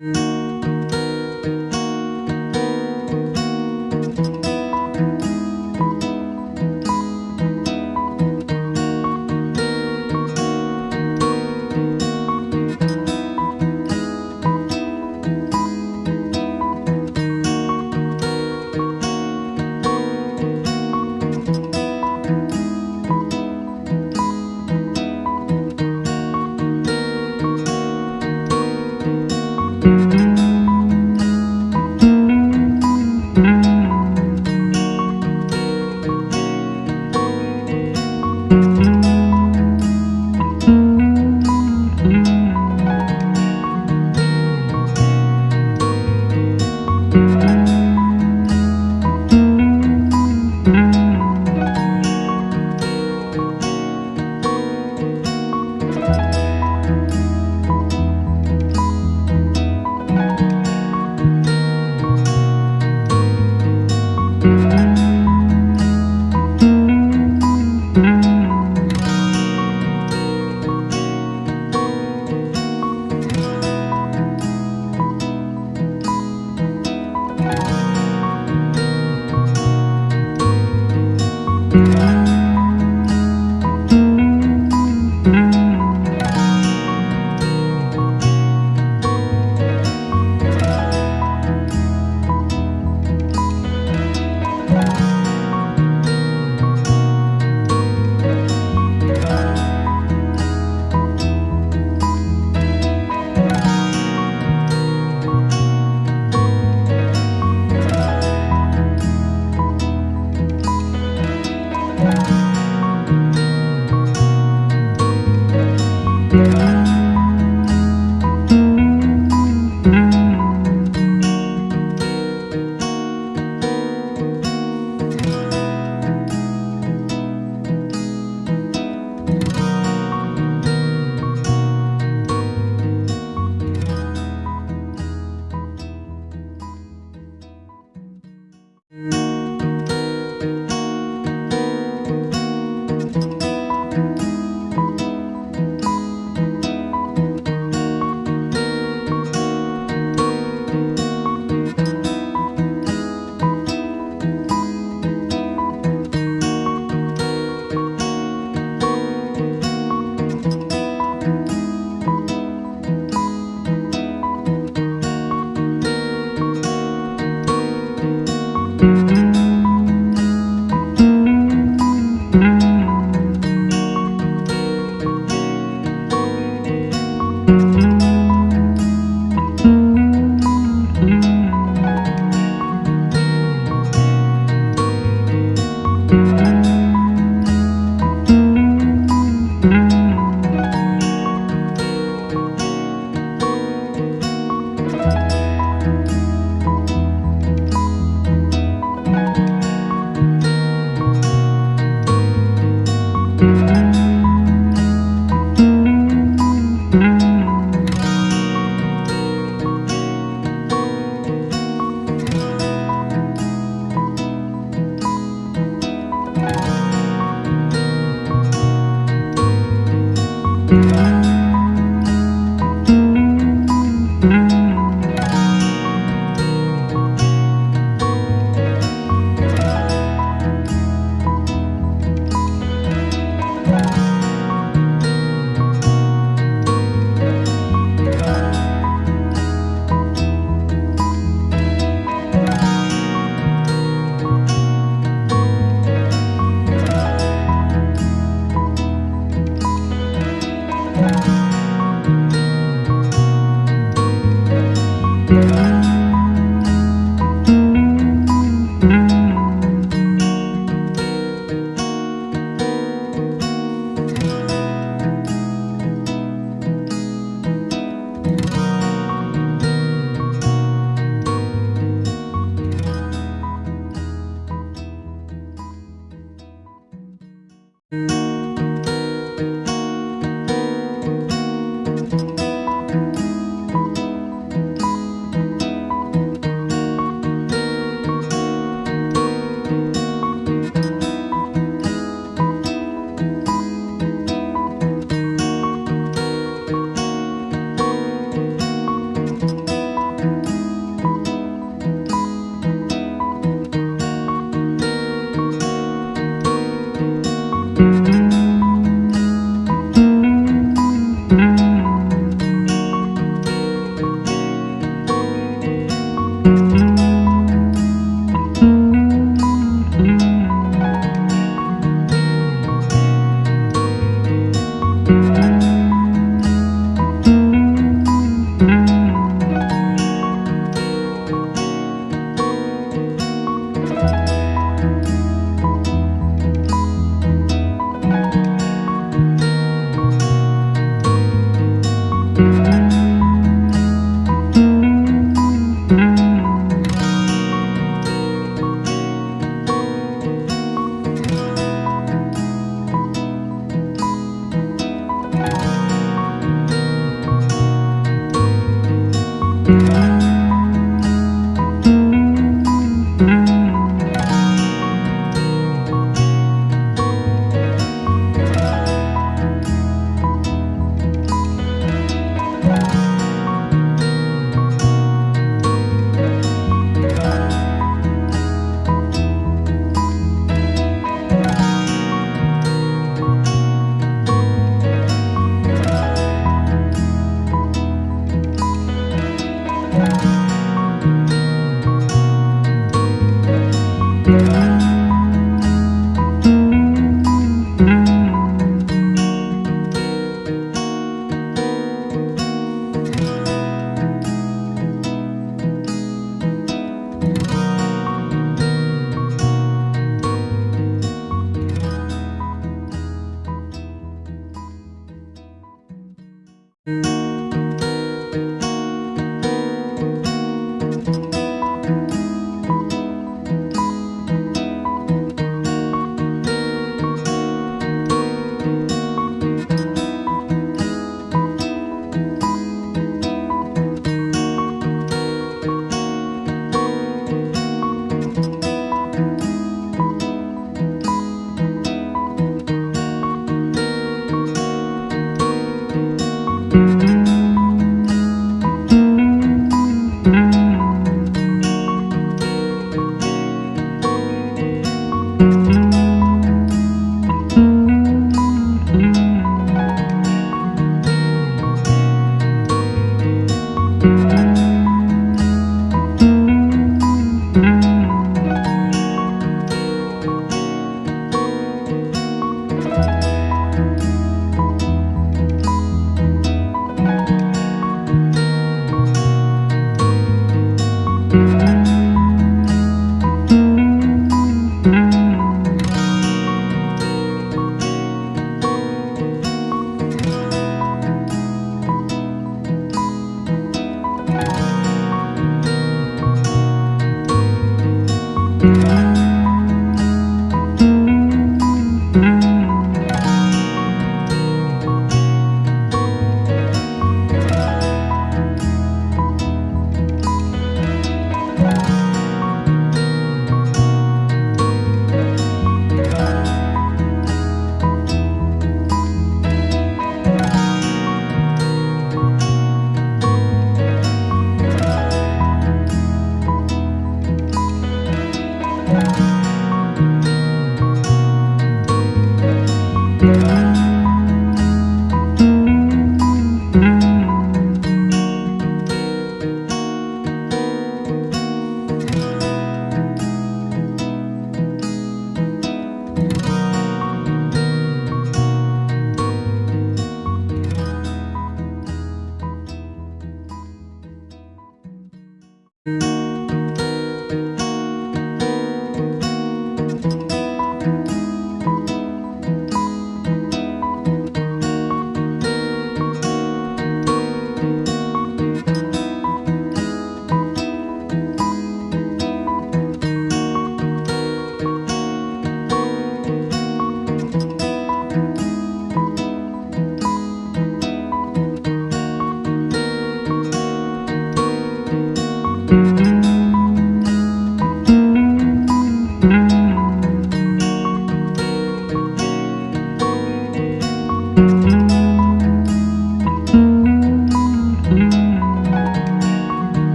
Música